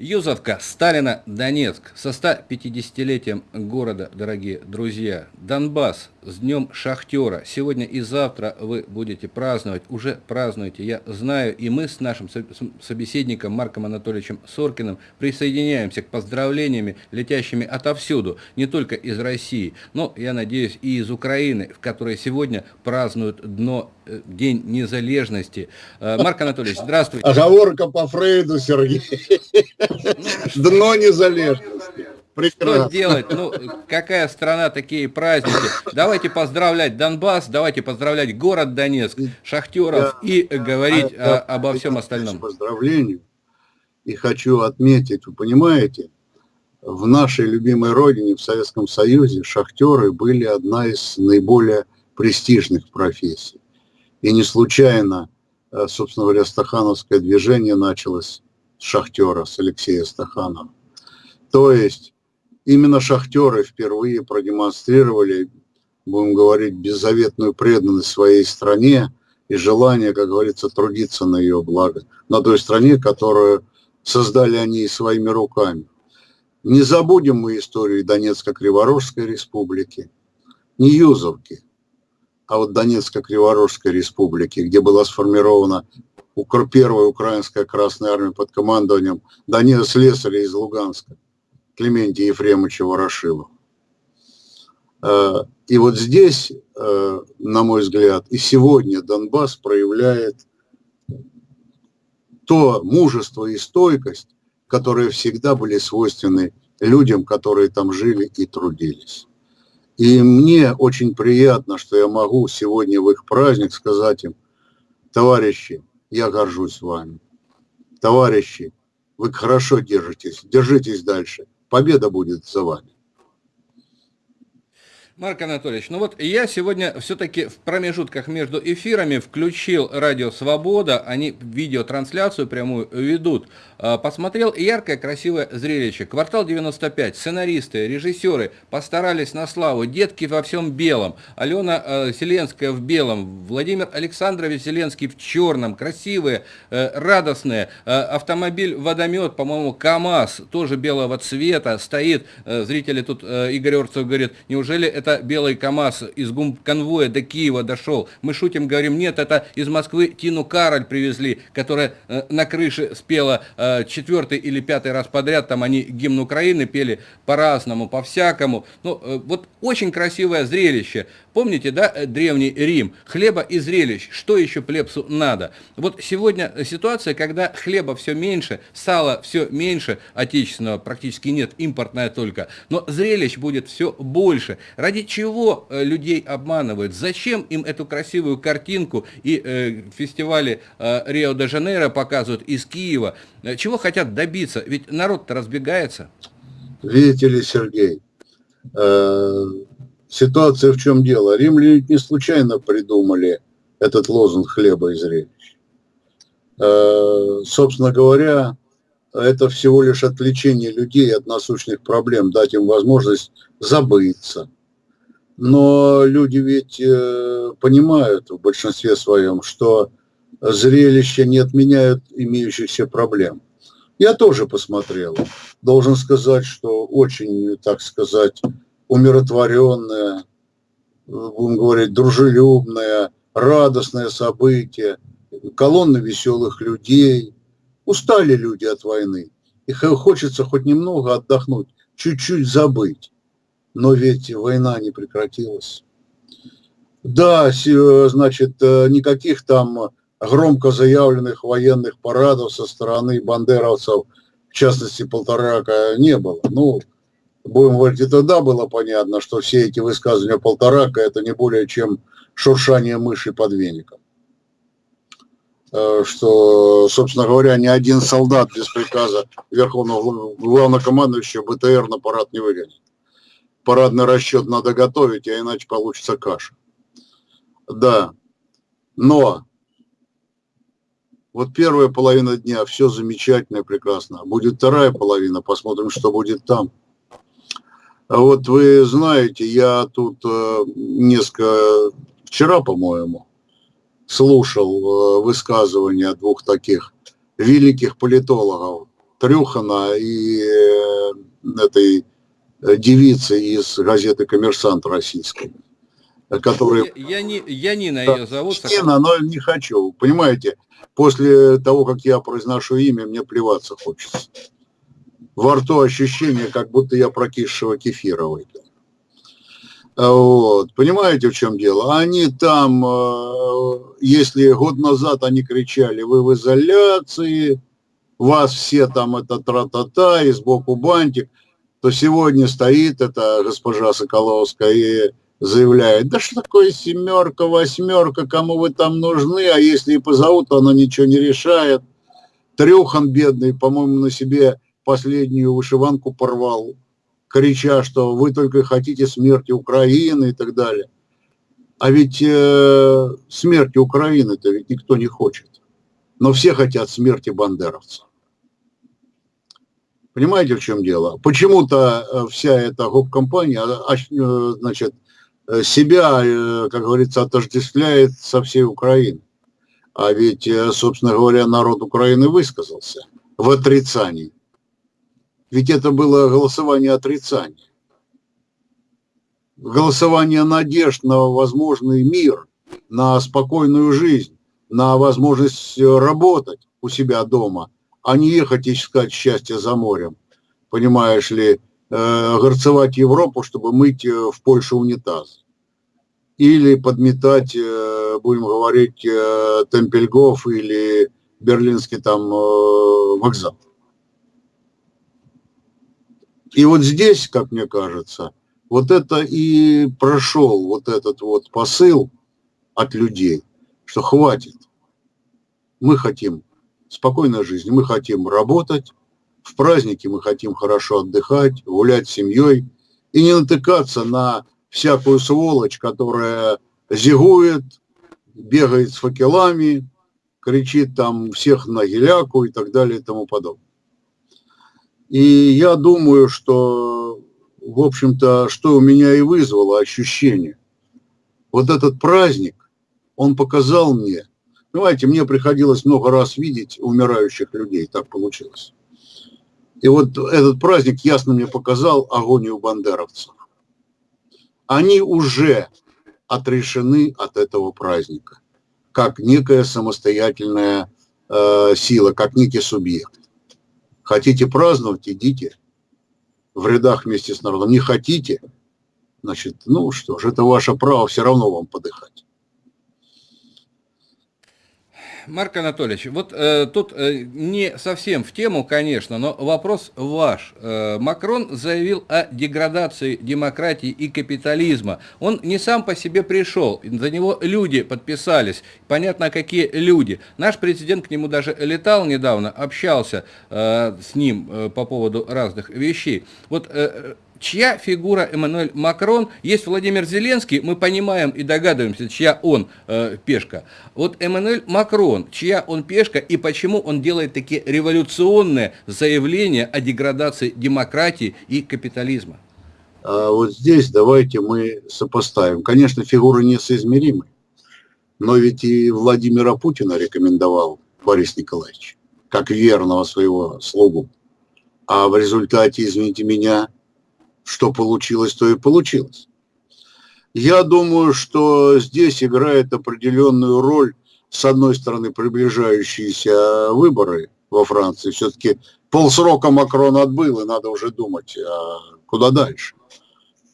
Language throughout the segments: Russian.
Юзовка, Сталина, Донецк. Со 150-летием города, дорогие друзья. Донбасс с Днем Шахтера. Сегодня и завтра вы будете праздновать. Уже празднуете, я знаю. И мы с нашим собеседником Марком Анатольевичем Соркиным присоединяемся к поздравлениями, летящими отовсюду. Не только из России, но, я надеюсь, и из Украины, в которой сегодня празднуют дно э, День незалежности. Э, Марк Анатольевич, здравствуйте. Оговорка по Фрейду, Сергей. Дно незалежности. Прекрасно. Что делать? Ну, какая страна, такие праздники. Давайте поздравлять Донбасс, давайте поздравлять город Донецк, шахтеров и говорить я, о, обо всем остальном. Поздравлению. И хочу отметить, вы понимаете, в нашей любимой родине, в Советском Союзе, шахтеры были одна из наиболее престижных профессий. И не случайно, э, собственно говоря, стахановское движение началось шахтера, с Алексея Стаханова. То есть именно шахтеры впервые продемонстрировали, будем говорить, беззаветную преданность своей стране и желание, как говорится, трудиться на ее благо, на той стране, которую создали они своими руками. Не забудем мы историю Донецко-Криворожской республики, не Юзовки, а вот Донецко-Криворожской республики, где была сформирована первая украинская Красная Армия под командованием Данила Слесаря из Луганска, Клементия Ефремовича Ворошилова. Э, и вот здесь, э, на мой взгляд, и сегодня Донбасс проявляет то мужество и стойкость, которые всегда были свойственны людям, которые там жили и трудились. И мне очень приятно, что я могу сегодня в их праздник сказать им, товарищи, я горжусь вами. Товарищи, вы хорошо держитесь, держитесь дальше. Победа будет за вами. Марк Анатольевич, ну вот я сегодня все-таки в промежутках между эфирами включил Радио Свобода, они видеотрансляцию прямую ведут. А, посмотрел яркое, красивое зрелище. Квартал 95, сценаристы, режиссеры постарались на славу. Детки во всем белом. Алена э, Селенская в белом. Владимир Александрович Селенский в черном. Красивые, э, радостные. Э, автомобиль водомет, по-моему, КАМАЗ, тоже белого цвета, стоит. Зрители тут, Игорь Орцев говорит, неужели это это белый КАМАЗ из конвоя до Киева дошел. Мы шутим, говорим, нет, это из Москвы Тину Кароль привезли, которая э, на крыше спела э, четвертый или пятый раз подряд, там они гимн Украины пели по-разному, по-всякому. Ну, э, вот очень красивое зрелище. Помните, да, древний Рим? Хлеба и зрелищ. Что еще плебсу надо? Вот сегодня ситуация, когда хлеба все меньше, сала все меньше, отечественного практически нет, импортное только, но зрелищ будет все больше. Ради чего э, людей обманывают? Зачем им эту красивую картинку и э, фестивали э, Рио-де-Жанейро показывают из Киева? Э, чего хотят добиться? Ведь народ-то разбегается. Видите ли, Сергей, э, ситуация в чем дело? Римляне не случайно придумали этот лозунг хлеба и зрелищ. Э, собственно говоря, это всего лишь отвлечение людей от насущных проблем, дать им возможность забыться, но люди ведь э, понимают в большинстве своем, что зрелища не отменяют имеющихся проблем. Я тоже посмотрел. Должен сказать, что очень, так сказать, умиротворенное, будем говорить, дружелюбное, радостное событие, колонны веселых людей. Устали люди от войны. И хочется хоть немного отдохнуть, чуть-чуть забыть но ведь война не прекратилась. Да, значит, э, никаких там громко заявленных военных парадов со стороны бандеровцев, в частности, Полторака, не было. Ну, будем говорить, и тогда было понятно, что все эти высказывания Полторака – это не более чем шуршание мыши под веником. Э, что, собственно говоря, ни один солдат без приказа Верховного Главнокомандующего БТР на парад не выгонит парадный расчет надо готовить, а иначе получится каша. Да, но вот первая половина дня, все замечательно, прекрасно. Будет вторая половина, посмотрим, что будет там. А вот вы знаете, я тут э, несколько, вчера, по-моему, слушал э, высказывания двух таких великих политологов, Трюхана и э, этой девицы из газеты «Коммерсант» российской, которые... Я, я, не, я Нина да, ее зовут. Нина, но не хочу. Понимаете, после того, как я произношу имя, мне плеваться хочется. Во рту ощущение, как будто я прокисшего кефира выпил. Вот. Понимаете, в чем дело? Они там, э, если год назад они кричали, вы в изоляции, вас все там это тра-та-та, и сбоку бантик, то сегодня стоит эта госпожа Соколовская и заявляет, да что такое семерка, восьмерка, кому вы там нужны, а если и позовут, то она ничего не решает. Трюхан бедный, по-моему, на себе последнюю вышиванку порвал крича, что вы только хотите смерти Украины и так далее. А ведь э, смерти Украины-то ведь никто не хочет. Но все хотят смерти бандеровцев. Понимаете, в чем дело? Почему-то э, вся эта гоп-компания, а, э, значит, э, себя, как говорится, отождествляет со всей Украиной. А ведь, собственно говоря, народ Украины высказался в отрицании ведь это было голосование отрицания. Голосование надежд на возможный мир, на спокойную жизнь, на возможность работать у себя дома, а не ехать искать счастье за морем. Понимаешь ли, э, горцевать Европу, чтобы мыть э, в Польше унитаз. Или подметать, э, будем говорить, э, Темпельгоф или берлинский там э, вокзал. И вот здесь, как мне кажется, вот это и прошел вот этот вот посыл от людей, что хватит. Мы хотим спокойной жизни, мы хотим работать, в праздники мы хотим хорошо отдыхать, гулять с семьей и не натыкаться на всякую сволочь, которая зигует, бегает с факелами, кричит там всех на геляку и так далее и тому подобное. И я думаю, что, в общем-то, что у меня и вызвало ощущение. Вот этот праздник, он показал мне, понимаете, мне приходилось много раз видеть умирающих людей, так получилось. И вот этот праздник ясно мне показал агонию бандеровцев. Они уже отрешены от этого праздника, как некая самостоятельная э, сила, как некий субъект. Хотите праздновать, идите в рядах вместе с народом. Не хотите, значит, ну что ж, это ваше право, все равно вам подыхать. Марк Анатольевич, вот э, тут э, не совсем в тему, конечно, но вопрос ваш. Э, Макрон заявил о деградации демократии и капитализма. Он не сам по себе пришел, за него люди подписались. Понятно, какие люди. Наш президент к нему даже летал недавно, общался э, с ним э, по поводу разных вещей. Вот э, чья фигура Эммануэль Макрон, есть Владимир Зеленский, мы понимаем и догадываемся, чья он э, пешка. Вот Эммануэль Макрон, чья он пешка и почему он делает такие революционные заявления о деградации демократии и капитализма? А вот здесь давайте мы сопоставим. Конечно, фигуры несоизмеримы, но ведь и Владимира Путина рекомендовал Борис Николаевич, как верного своего слугу. А в результате, извините меня, что получилось, то и получилось. Я думаю, что здесь играет определенную роль, с одной стороны, приближающиеся выборы во Франции. Все-таки полсрока Макрон отбыл, и надо уже думать, а куда дальше.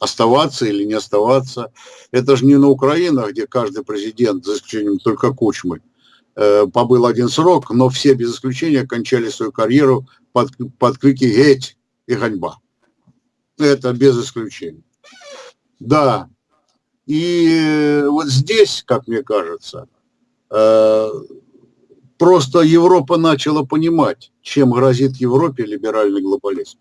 Оставаться или не оставаться. Это же не на Украине, где каждый президент, за исключением только Кучмы, э, побыл один срок, но все без исключения кончали свою карьеру под, под крики «Геть!» и «Ганьба». Это без исключения. Да. И вот здесь, как мне кажется, э, просто Европа начала понимать, чем грозит Европе либеральный глобализм.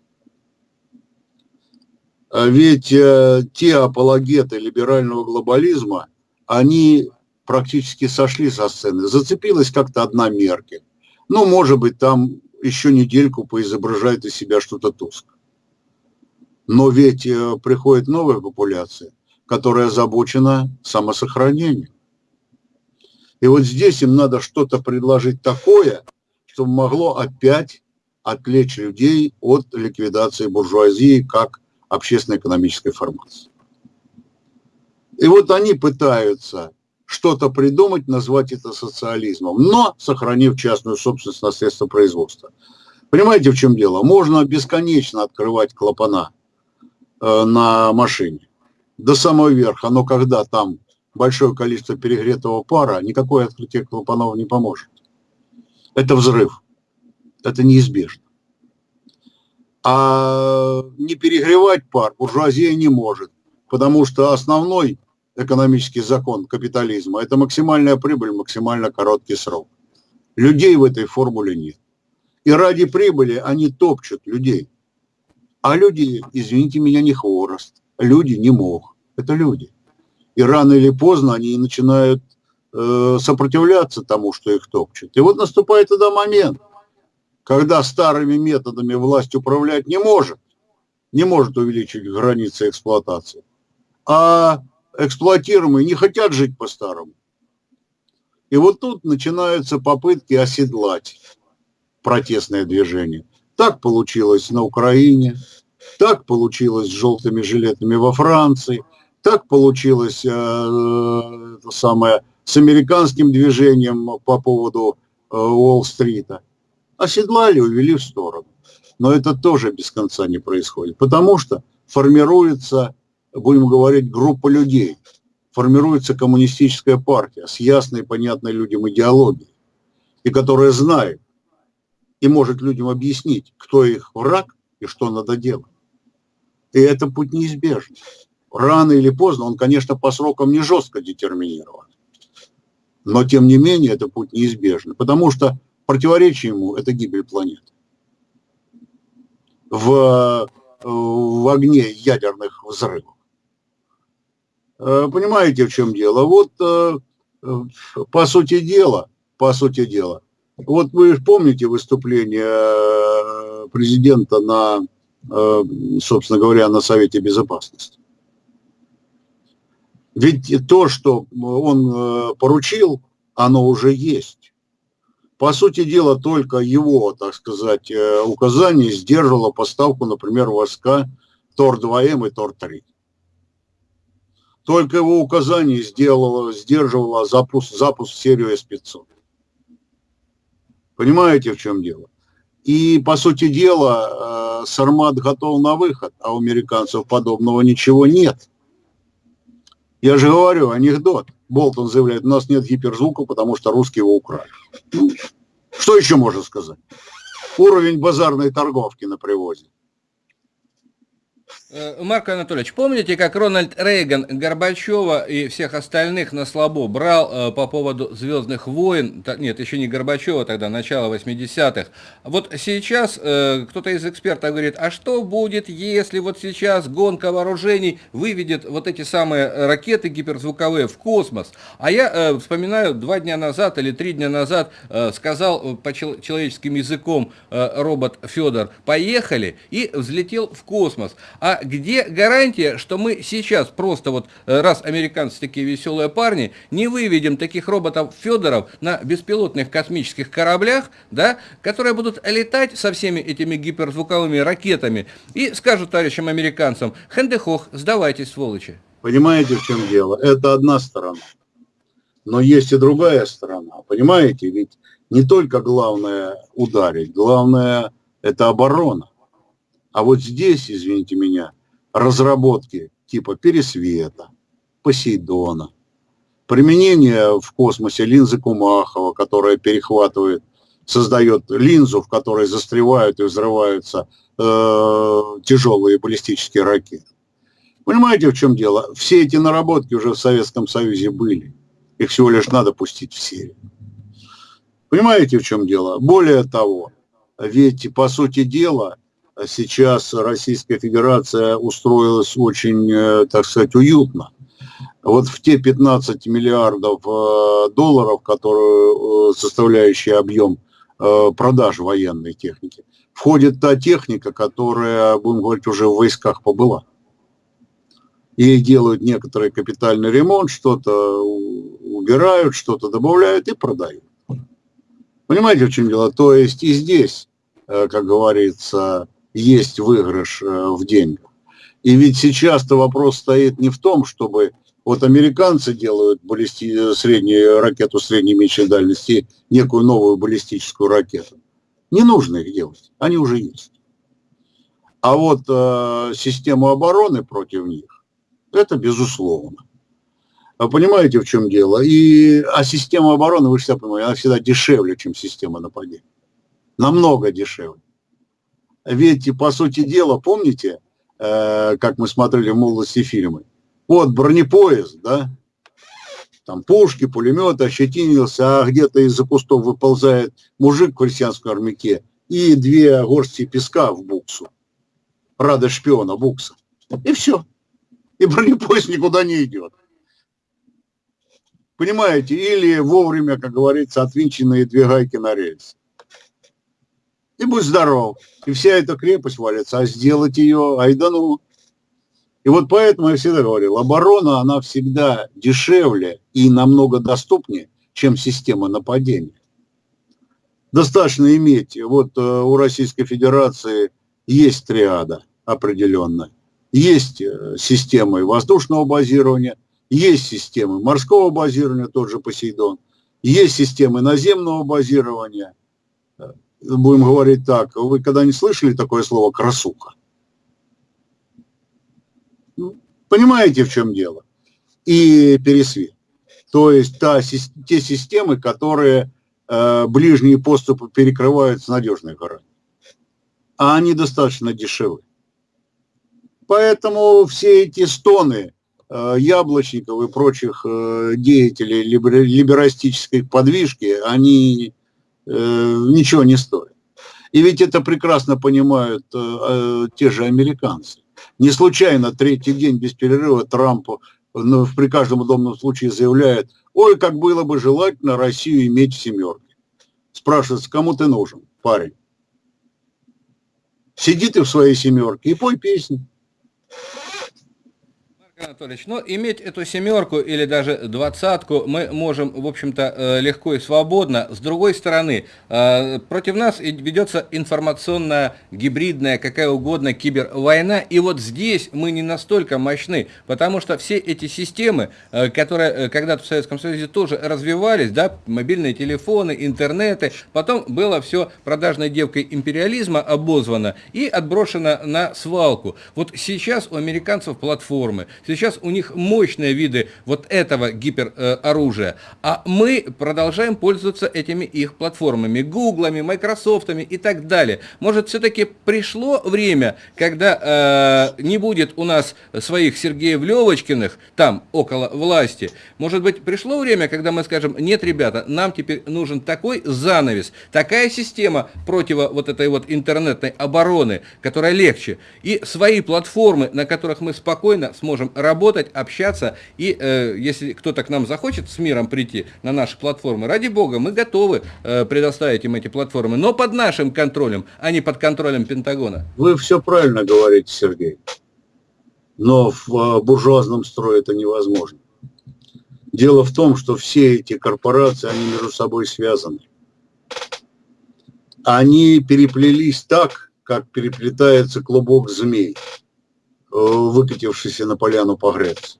А ведь э, те апологеты либерального глобализма, они практически сошли со сцены. Зацепилась как-то одна Меркель. Ну, может быть, там еще недельку поизображает из себя что-то тусклое. Но ведь э, приходит новая популяция, которая озабочена самосохранением. И вот здесь им надо что-то предложить такое, чтобы могло опять отвлечь людей от ликвидации буржуазии как общественно-экономической формации. И вот они пытаются что-то придумать, назвать это социализмом, но сохранив частную собственность на средства производства. Понимаете, в чем дело? Можно бесконечно открывать клапана на машине до самого верха, но когда там большое количество перегретого пара, никакое открытие клапанов не поможет. Это взрыв. Это неизбежно. А не перегревать пар буржуазия не может, потому что основной экономический закон капитализма – это максимальная прибыль, максимально короткий срок. Людей в этой формуле нет. И ради прибыли они топчут людей. А люди, извините меня, не хворост. Люди не мох. Это люди. И рано или поздно они начинают э, сопротивляться тому, что их топчут. И вот наступает тогда момент, когда старыми методами власть управлять не может, не может увеличить границы эксплуатации, а эксплуатируемые не хотят жить по-старому. И вот тут начинаются попытки оседлать протестное движение. Так получилось на Украине, так получилось с желтыми жилетами во Франции, так получилось э, это самое, с американским движением по поводу э, Уолл-стрита. Оседлали, увели в сторону. Но это тоже без конца не происходит, потому что формируется будем говорить, группа людей. Формируется коммунистическая партия с ясной, понятной людям идеологией, и которая знает и может людям объяснить, кто их враг и что надо делать. И это путь неизбежен. Рано или поздно он, конечно, по срокам не жестко детерминирован. Но, тем не менее, это путь неизбежный. Потому что противоречие ему – это гибель планеты. В, в огне ядерных взрывов. Э, понимаете, в чем дело? Вот, э, э, по сути дела, по сути дела, вот вы помните выступление президента на, собственно говоря, на Совете Безопасности? Ведь то, что он поручил, оно уже есть. По сути дела, только его, так сказать, указание сдерживало поставку, например, войска ТОР-2М и ТОР-3. Только его указание сделало, сдерживало запуск, запуск серию С-500. Понимаете, в чем дело? И, по сути дела, э, Сармат готов на выход, а у американцев подобного ничего нет. Я же говорю, анекдот. Болтон заявляет, у нас нет гиперзвука, потому что русские его украли. Ну, что еще можно сказать? Уровень базарной торговки на привозе. Э, Марк Анатольевич, помните, как Рональд Рейган Горбачева и всех остальных на слабо брал э, по поводу «Звездных войн», нет, еще не Горбачева тогда, начало 80-х. Вот сейчас э, кто-то из экспертов говорит, а что будет, если вот сейчас гонка вооружений выведет вот эти самые ракеты гиперзвуковые в космос? А я вспоминаю, два дня назад или три дня назад сказал по чел человеческим языком робот Федор, поехали, и взлетел в космос. А где гарантия, что мы сейчас просто вот, э, раз американцы такие веселые парни, не выведем таких роботов Федоров на беспилотных космических кораблях, да, которые будут летать со всеми этими гиперзвуковыми ракетами и скажут товарищам американцам, хендехох, сдавайтесь, сволочи. Понимаете, в чем дело? Это одна сторона. Но есть и другая сторона. Понимаете, ведь не только главное ударить, главное это оборона. А вот здесь, извините меня, разработки типа Пересвета, Посейдона, применение в космосе линзы Кумахова, которая перехватывает, создает линзу, в которой застревают и взрываются э, тяжелые баллистические ракеты. Понимаете, в чем дело? Все эти наработки уже в Советском Союзе были. Их всего лишь надо пустить в серию. Понимаете, в чем дело? Более того, ведь, по сути дела, сейчас Российская Федерация устроилась очень, э, так сказать, уютно. Вот в те 15 миллиардов э, долларов, которые, э, составляющие объем продаж военной техники, входит та техника, которая, будем говорить, уже в войсках побыла. Ей делают некоторый капитальный ремонт, что-то убирают, что-то добавляют и продают. Понимаете, в чем дело? То есть и здесь как говорится, есть выигрыш в деньгах. И ведь сейчас-то вопрос стоит не в том, чтобы вот американцы делают баллисти... среднюю ракету средней меньшей дальности, некую новую баллистическую ракету. Не нужно их делать, они уже есть. А вот э, систему обороны против них, это безусловно. А понимаете, в чем дело? И, а система обороны, вы всегда понимаете, она всегда дешевле, чем система нападения. Намного дешевле. Ведь, по сути дела, помните, э, как мы смотрели в молодости фильмы, вот бронепоезд, да, там пушки, пулеметы, ощетинился, а где-то из-за кустов выползает мужик в крестьянском армяке и две горсти песка в буксу. Рада шпиона, букса. И все. И бронепоезд никуда не идет. Понимаете? Или вовремя, как говорится, отвинченные две гайки на рельс. И будь здоров. И вся эта крепость валится. А сделать ее, ай да ну. И вот поэтому я всегда говорил, оборона, она всегда дешевле и намного доступнее, чем система нападения. Достаточно иметь, вот э, у Российской Федерации есть триада определенная. Есть э, системы воздушного базирования, есть системы морского базирования, тот же Посейдон, есть системы наземного базирования. Будем говорить так, вы когда не слышали такое слово «красуха»? Понимаете, в чем дело? И пересвет. То есть та, те системы, которые э, ближние поступы перекрывают с надежной гарантией. А они достаточно дешевы. Поэтому все эти стоны э, яблочников и прочих э, деятелей либер, либерастической подвижки, они ничего не стоят. И ведь это прекрасно понимают э, э, те же американцы. Не случайно третий день без перерыва Трамп ну, при каждом удобном случае заявляет, ой, как было бы желательно Россию иметь в семерке. Спрашивается, кому ты нужен, парень? Сиди ты в своей семерке и пой песни. Анатольевич, но иметь эту семерку или даже двадцатку мы можем, в общем-то, э, легко и свободно. С другой стороны, э, против нас ведется информационная, гибридная, какая угодно кибервойна. И вот здесь мы не настолько мощны, потому что все эти системы, э, которые когда-то в Советском Союзе тоже развивались, да, мобильные телефоны, интернеты, потом было все продажной девкой империализма обозвано и отброшено на свалку. Вот сейчас у американцев платформы, Сейчас у них мощные виды вот этого гипероружия, а мы продолжаем пользоваться этими их платформами, гуглами, майкрософтами и так далее. Может, все-таки пришло время, когда э, не будет у нас своих Сергеев Левочкиных там, около власти. Может быть, пришло время, когда мы скажем, нет, ребята, нам теперь нужен такой занавес, такая система против вот этой вот интернетной обороны, которая легче, и свои платформы, на которых мы спокойно сможем работать, общаться. И э, если кто-то к нам захочет с миром прийти на наши платформы, ради бога, мы готовы э, предоставить им эти платформы, но под нашим контролем, а не под контролем Пентагона. Вы все правильно говорите, Сергей. Но в э, буржуазном строе это невозможно. Дело в том, что все эти корпорации, они между собой связаны. Они переплелись так, как переплетается клубок змей. Э, выкатившийся на поляну погреться.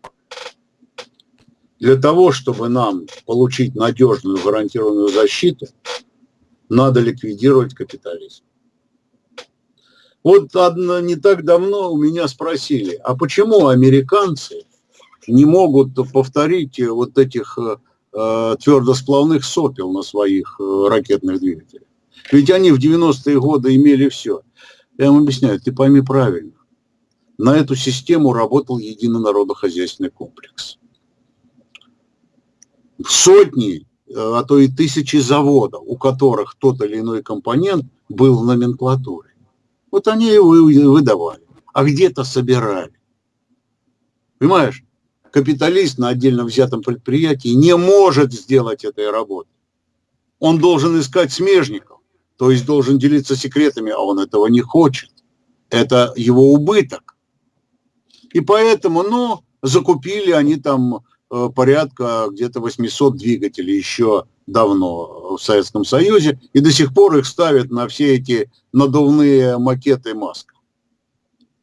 Для того, чтобы нам получить надежную гарантированную защиту, надо ликвидировать капитализм. Вот одно, не так давно у меня спросили, а почему американцы не могут повторить вот этих э, твердосплавных сопел на своих э, ракетных двигателях? Ведь они в 90-е годы имели все. Я им объясняю, ты пойми правильно на эту систему работал единый народохозяйственный комплекс. Сотни, э, а то и тысячи заводов, у которых тот или иной компонент был в номенклатуре. Вот они его выдавали, а где-то собирали. Понимаешь? Капиталист на отдельно взятом предприятии не может сделать этой работы. Он должен искать смежников, то есть должен делиться секретами, а он этого не хочет. Это его убыток. И поэтому, ну, закупили они там э, порядка где-то 800 двигателей еще давно в Советском Союзе, и до сих пор их ставят на все эти надувные макеты Маска,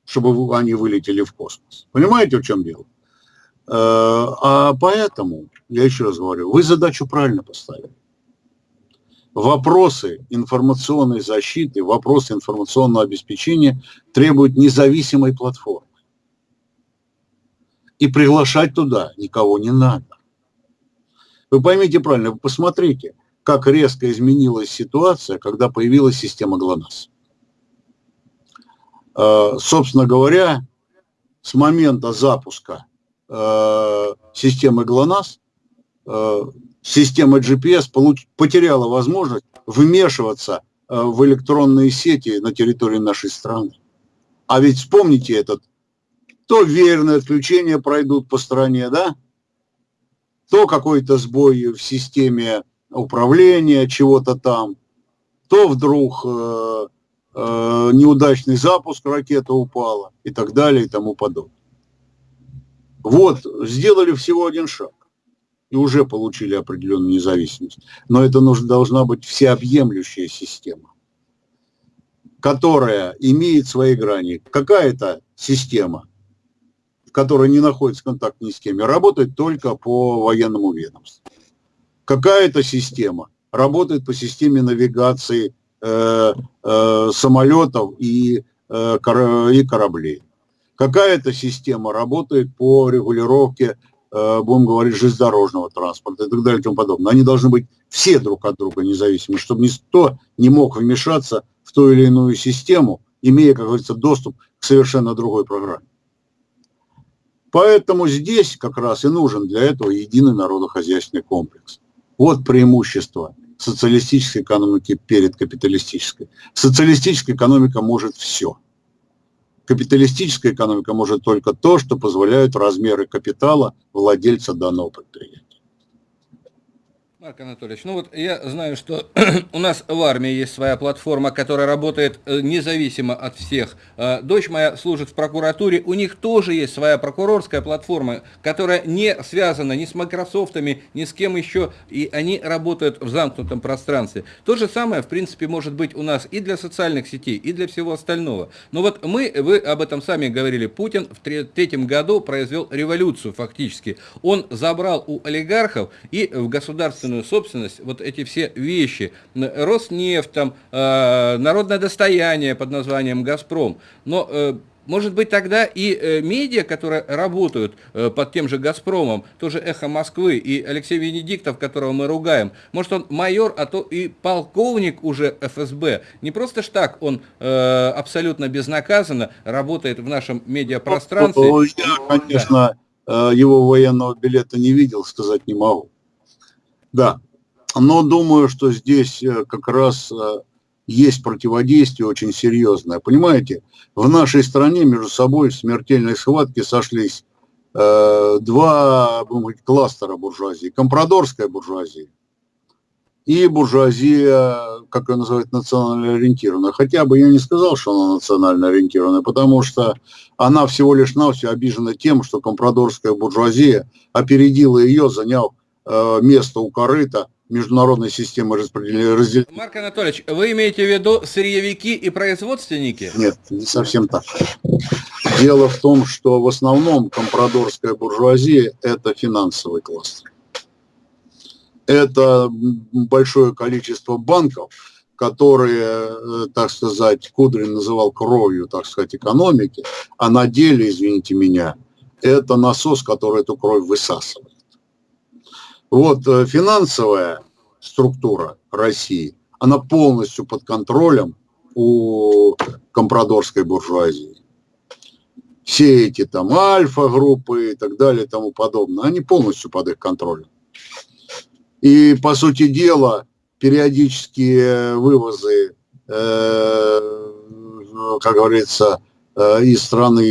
чтобы они вылетели в космос. Понимаете, в чем дело? Э, а поэтому, я еще раз говорю, вы задачу правильно поставили. Вопросы информационной защиты, вопросы информационного обеспечения требуют независимой платформы. И приглашать туда никого не надо. Вы поймите правильно, вы посмотрите, как резко изменилась ситуация, когда появилась система ГЛОНАСС. Э, собственно говоря, с момента запуска э, системы ГЛОНАСС э, система GPS потеряла возможность вмешиваться в электронные сети на территории нашей страны. А ведь вспомните этот, то верное отключение пройдут по стране, да? то какой-то сбой в системе управления чего-то там, то вдруг э, э, неудачный запуск, ракета упала и так далее и тому подобное. Вот, сделали всего один шаг и уже получили определенную независимость. Но это нужно, должна быть всеобъемлющая система, которая имеет свои грани. Какая-то система которая не находится в контакте ни с кем, работает только по военному ведомству. Какая-то система работает по системе навигации э, э, самолетов и, э, и кораблей. Какая-то система работает по регулировке, э, будем говорить, железнодорожного транспорта и так далее и тому подобное. Они должны быть все друг от друга независимы, чтобы никто не мог вмешаться в ту или иную систему, имея, как говорится, доступ к совершенно другой программе. Поэтому здесь как раз и нужен для этого единый народохозяйственный комплекс. Вот преимущество социалистической экономики перед капиталистической. Социалистическая экономика может все. Капиталистическая экономика может только то, что позволяют размеры капитала владельца данного предприятия. Марк Анатольевич, ну вот я знаю, что у нас в армии есть своя платформа, которая работает э, независимо от всех. Э, дочь моя служит в прокуратуре, у них тоже есть своя прокурорская платформа, которая не связана ни с Майкрософтами, ни с кем еще, и они работают в замкнутом пространстве. То же самое, в принципе, может быть у нас и для социальных сетей, и для всего остального. Но вот мы, вы об этом сами говорили, Путин в третьем году произвел революцию фактически. Он забрал у олигархов и в государственном государственную собственность вот эти все вещи. Роснефть, там, э, народное достояние под названием «Газпром». Но э, может быть, тогда и э, медиа, которые работают э, под тем же «Газпромом», тоже «Эхо Москвы» и Алексей Венедиктов, которого мы ругаем, может, он майор, а то и полковник уже ФСБ. Не просто ж так он э, абсолютно безнаказанно работает в нашем медиапространстве. Я, конечно, да. его военного билета не видел, сказать не могу. Да, но думаю, что здесь э, как раз э, есть противодействие очень серьезное. Понимаете, в нашей стране между собой в смертельной схватке сошлись э, два говорить, кластера буржуазии. Компрадорская буржуазия и буржуазия, как ее называют, национально ориентированная. Хотя бы я не сказал, что она национально ориентированная, потому что она всего лишь навсего обижена тем, что компрадорская буржуазия опередила ее, заняв место у корыта международной системы распределения. Марк Анатольевич, вы имеете в виду сырьевики и производственники? Нет, не совсем так. Дело в том, что в основном компрадорская буржуазия – это финансовый класс. Это большое количество банков, которые, э, так сказать, Кудрин называл кровью, так сказать, экономики, а на деле, извините меня, это насос, который эту кровь высасывает. Вот э, финансовая структура России, она полностью под контролем у компрадорской буржуазии. Все эти там альфа-группы и так далее и тому подобное, они полностью под их контролем. И, по сути дела, периодические вывозы, э, как говорится, э, из страны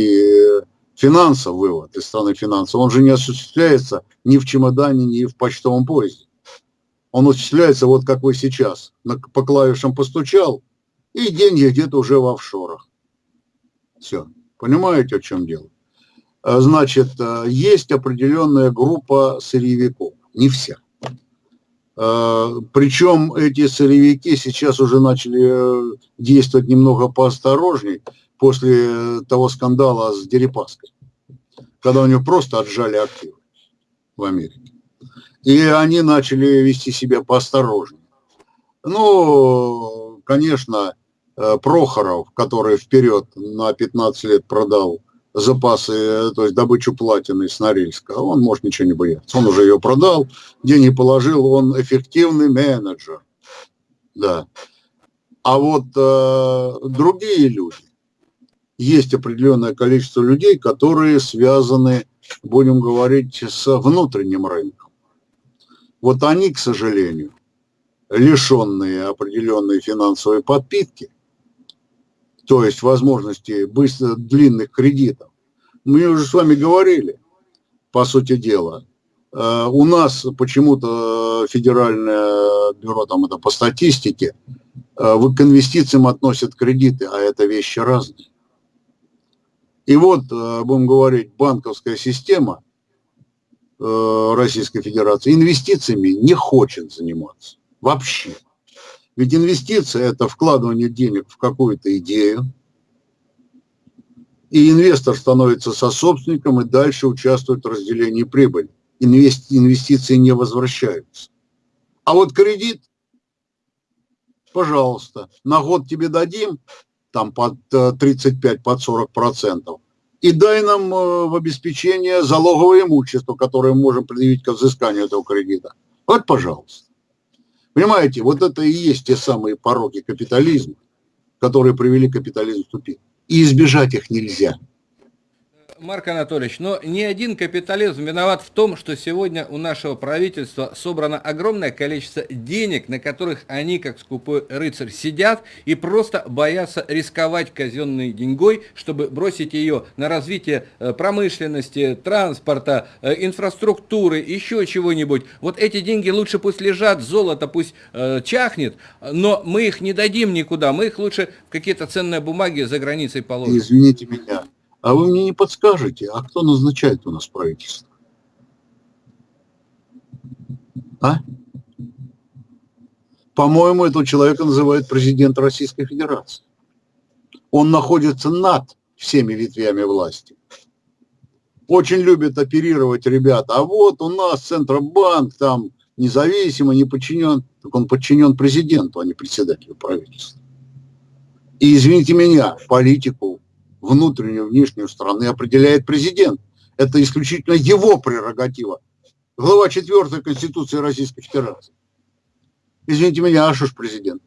финансов вывод из страны финансов, он же не осуществляется ни в чемодане, ни в почтовом поезде. Он осуществляется вот как вы сейчас. По клавишам постучал, и деньги где-то уже в офшорах. Все. Понимаете, о чем дело? А, значит, а, есть определенная группа сырьевиков. Не вся. Причем эти сырьевики сейчас уже начали действовать немного поосторожней после того скандала с Дерипаской, когда у него просто отжали активы в Америке. И они начали вести себя поосторожнее. Ну, конечно, Э, Прохоров, который вперед на 15 лет продал запасы, э, то есть добычу платины с Норильска, он может ничего не бояться. Он уже ее продал, деньги положил, он эффективный менеджер. Да. А вот э, другие люди, есть определенное количество людей, которые связаны, будем говорить, с внутренним рынком. Вот они, к сожалению, лишенные определенной финансовой подпитки – то есть возможности быстро, длинных кредитов. Мы уже с вами говорили, по сути дела. Э, у нас почему-то федеральное бюро, там это по статистике, э, к инвестициям относят кредиты, а это вещи разные. И вот, э, будем говорить, банковская система Российской Федерации инвестициями не хочет заниматься вообще. Ведь инвестиция – это вкладывание денег в какую-то идею, и инвестор становится сособственником и дальше участвует в разделении прибыли. Инвестиции не возвращаются. А вот кредит, пожалуйста, на год тебе дадим, там под 35, э, под 40 процентов, и дай нам э, в обеспечение залоговое имущество, которое мы можем предъявить к взысканию этого кредита. Вот, пожалуйста. Понимаете, вот это и есть те самые пороки капитализма, которые привели капитализм в тупик. И избежать их нельзя. Марк Анатольевич, но ни один капитализм виноват в том, что сегодня у нашего правительства собрано огромное количество денег, на которых они, как скупой рыцарь, сидят и просто боятся рисковать казенной деньгой, чтобы бросить ее на развитие э, промышленности, транспорта, э, инфраструктуры, еще чего-нибудь. Вот эти деньги лучше пусть лежат, золото пусть э, чахнет, но мы их не дадим никуда, мы их лучше в какие-то ценные бумаги за границей положим. Извините меня, а вы мне не подскажете, а кто назначает у нас правительство? А? По-моему, этого человека называют президент Российской Федерации. Он находится над всеми ветвями власти. Очень любят оперировать ребята. А вот у нас Центробанк там независимо, не подчинен. Так он подчинен президенту, а не председателю правительства. И извините меня, политику внутреннюю, внешнюю страны определяет президент. Это исключительно его прерогатива. Глава 4 Конституции Российской Федерации. Извините меня, а что президент?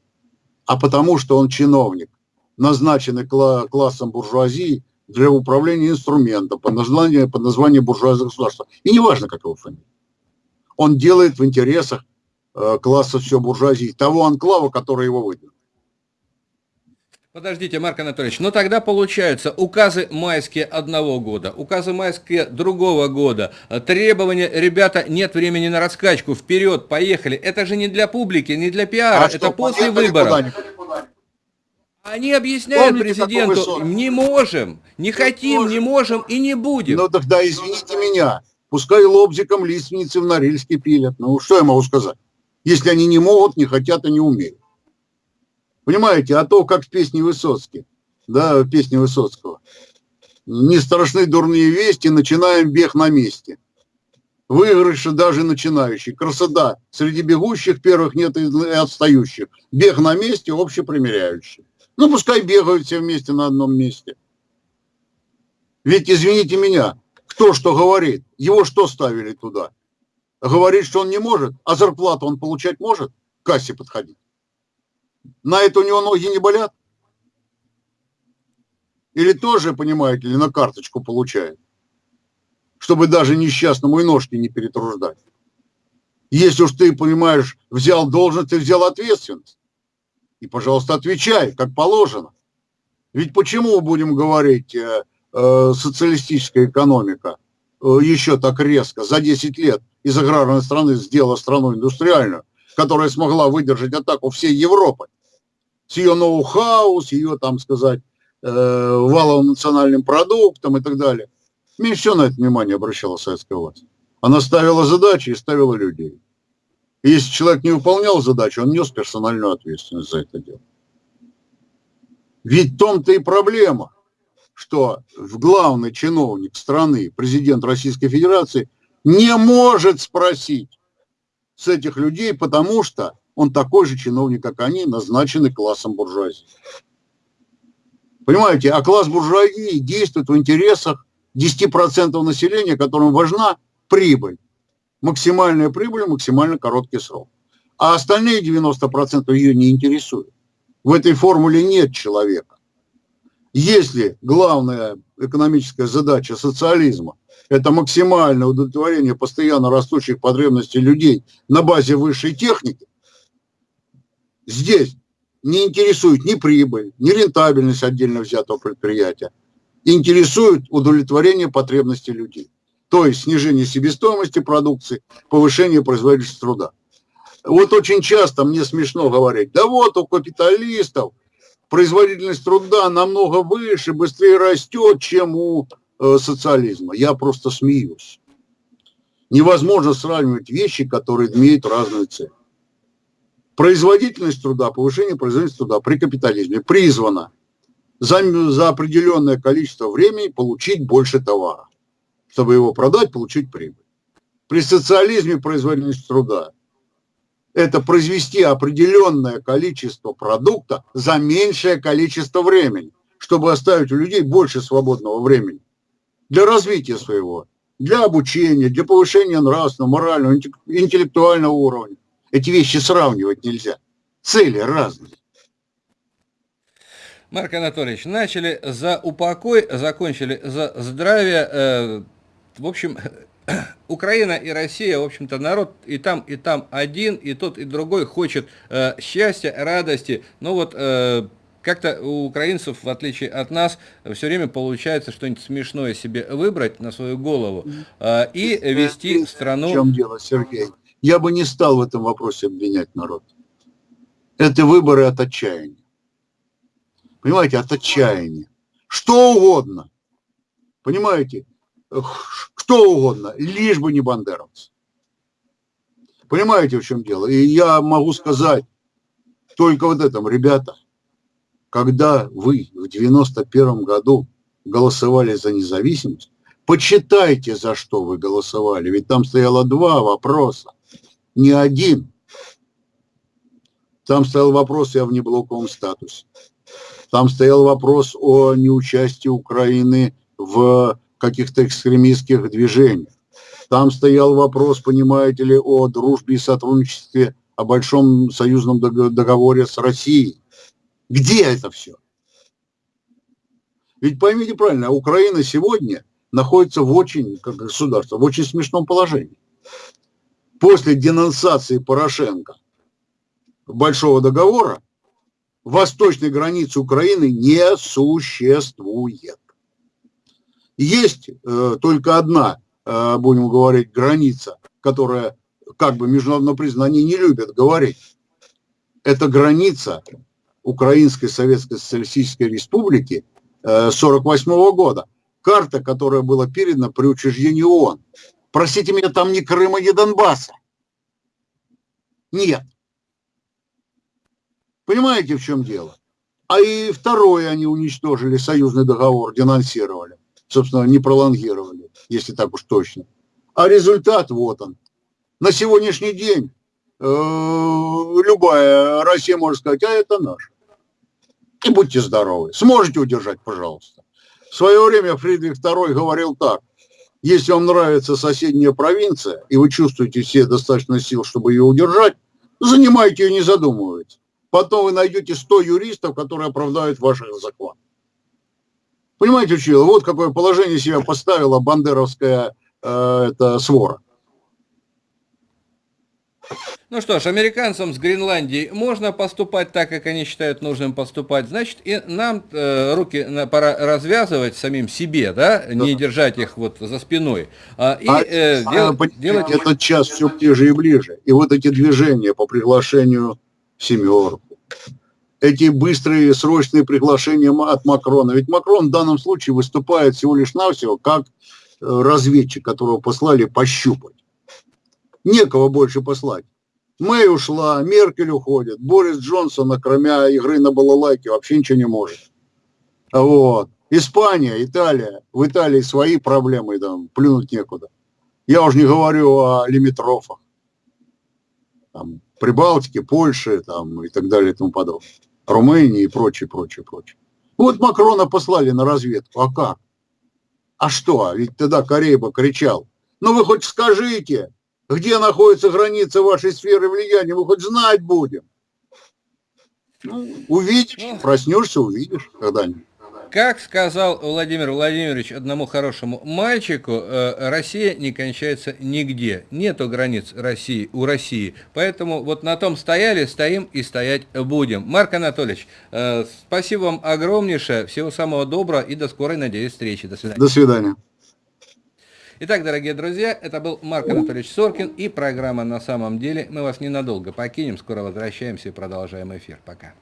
А потому что он чиновник, назначенный классом буржуазии для управления инструментом под названием, под названием буржуазного государства. И неважно, как его фамилия. Он делает в интересах э, класса все буржуазии, того анклава, который его выдвинул. Подождите, Марк Анатольевич, ну тогда получается указы майские одного года, указы майские другого года, требования, ребята, нет времени на раскачку, вперед, поехали. Это же не для публики, не для пиара, а это что, после выборов. Они объясняют Помните, президенту, не можем, не хотим, можем. не можем и не будем. Ну тогда извините меня, пускай лобзиком лиственницы в Норильске пилят. Ну что я могу сказать? Если они не могут, не хотят и не умеют. Понимаете, а то, как в песне Высоцкий, да, в песне Высоцкого. Не страшны дурные вести, начинаем бег на месте. Выигрыши даже начинающий. Красота. Среди бегущих первых нет и отстающих. Бег на месте, общепримеряющий. Ну, пускай бегают все вместе на одном месте. Ведь, извините меня, кто что говорит? Его что ставили туда? Говорит, что он не может, а зарплату он получать может? К кассе подходить. На это у него ноги не болят? Или тоже, понимаете, или на карточку получает? Чтобы даже несчастному и ножки не перетруждать. Если уж ты, понимаешь, взял должность, ты взял ответственность. И, пожалуйста, отвечай, как положено. Ведь почему будем говорить, э, э, социалистическая экономика э, еще так резко за 10 лет из аграрной страны сделала страну индустриальную, которая смогла выдержать атаку всей Европы с ее ноу-хау, с ее, там сказать, э, валовым национальным продуктом и так далее. Меньше на это внимание обращала советская власть. Она ставила задачи и ставила людей. если человек не выполнял задачу, он нес персональную ответственность за это дело. Ведь в том-то и проблема, что главный чиновник страны, президент Российской Федерации, не может спросить с этих людей, потому что он такой же чиновник, как они, назначенный классом буржуазии. Понимаете, а класс буржуазии действует в интересах 10% населения, которым важна прибыль. Максимальная прибыль, максимально короткий срок. А остальные 90% ее не интересуют. В этой формуле нет человека. Если главная экономическая задача социализма – это максимальное удовлетворение постоянно растущих потребностей людей на базе высшей техники, здесь не интересует ни прибыль, ни рентабельность отдельно взятого предприятия. Интересует удовлетворение потребностей людей. То есть снижение себестоимости продукции, повышение производительности труда. Вот очень часто мне смешно говорить, да вот у капиталистов производительность труда намного выше, быстрее растет, чем у э, социализма. Я просто смеюсь. Невозможно сравнивать вещи, которые имеют разную цель. Производительность труда, повышение производительности труда при капитализме призвана за, за определенное количество времени получить больше товара, чтобы его продать, получить прибыль. При социализме производительность труда – это произвести определенное количество продукта за меньшее количество времени, чтобы оставить у людей больше свободного времени для развития своего, для обучения, для повышения нравственного, морального, интеллектуального уровня. Эти вещи сравнивать нельзя. Цели разные. Марк Анатольевич, начали за упокой, закончили за здравие. Э, в общем, Украина и Россия, в общем-то, народ и там, и там один, и тот, и другой хочет э, счастья, радости. Но вот э, как-то у украинцев, в отличие от нас, все время получается что-нибудь смешное себе выбрать на свою голову и вести страну... В чем дело, Сергей? Я бы не стал в этом вопросе обвинять народ. Это выборы от отчаяния. Понимаете, от отчаяния. Что угодно. Понимаете? Кто угодно, лишь бы не бандеровцы. Понимаете, в чем дело? И я могу сказать только вот этом, ребята, когда вы в 91 году голосовали за независимость, почитайте, за что вы голосовали, ведь там стояло два вопроса не один. Там стоял вопрос о внеблоковом статусе. Там стоял вопрос о неучастии Украины в каких-то экстремистских движениях. Там стоял вопрос, понимаете ли, о дружбе и сотрудничестве, о большом союзном договоре с Россией. Где это все? Ведь поймите правильно, Украина сегодня находится в очень, как государство, в очень смешном положении после денонсации Порошенко Большого договора восточной границы Украины не существует. Есть э, только одна, э, будем говорить, граница, которая как бы международно признана, они не любят говорить. Это граница Украинской Советской Социалистической Республики 1948 э, года. Карта, которая была передана при учреждении ООН. Простите меня, там ни Крыма, ни Донбасса. Нет. Понимаете, в чем дело? А и второе они уничтожили, союзный договор, денонсировали. Собственно, не пролонгировали, если так уж точно. А результат вот он. На сегодняшний день э, любая Россия может сказать, а это наш. И будьте здоровы. Сможете удержать, пожалуйста. В свое время Фридрих II говорил так – если вам нравится соседняя провинция, и вы чувствуете все достаточно сил, чтобы ее удержать, занимайте ее, не задумываясь. Потом вы найдете 100 юристов, которые оправдают ваших захват. Понимаете, учил? Вот какое положение себя поставила бандеровская э, это, свора. Ну что ж, американцам с Гренландией можно поступать так, как они считают нужным поступать. Значит, и нам э, руки пора развязывать самим себе, да, да, не держать их вот за спиной. А, и а, э, дел, а, делать... Этот час все ближе и ближе. И вот эти движения по приглашению семерку, эти быстрые срочные приглашения от Макрона. Ведь Макрон в данном случае выступает всего лишь навсего как э, разведчик, которого послали пощупать. Некого больше послать. Мэй ушла, Меркель уходит, Борис Джонсон, кроме игры на балалайке, вообще ничего не может. Вот. Испания, Италия. В Италии свои проблемы, там, плюнуть некуда. Я уже не говорю о лимитрофах. Там, Прибалтике, Польше там, и так далее и тому подобное. Румынии и прочее, прочее, прочее. Вот Макрона послали на разведку. А как? А что? Ведь тогда Карейба кричал. Ну вы хоть скажите, где находится граница вашей сферы влияния, мы хоть знать будем. Ну, увидишь, проснешься, увидишь когда-нибудь. Как сказал Владимир Владимирович одному хорошему мальчику, э, Россия не кончается нигде. Нету границ России у России. Поэтому вот на том стояли, стоим и стоять будем. Марк Анатольевич, э, спасибо вам огромнейшее. Всего самого доброго и до скорой, надеюсь, встречи. До свидания. До свидания. Итак, дорогие друзья, это был Марк Анатольевич Соркин и программа «На самом деле». Мы вас ненадолго покинем, скоро возвращаемся и продолжаем эфир. Пока.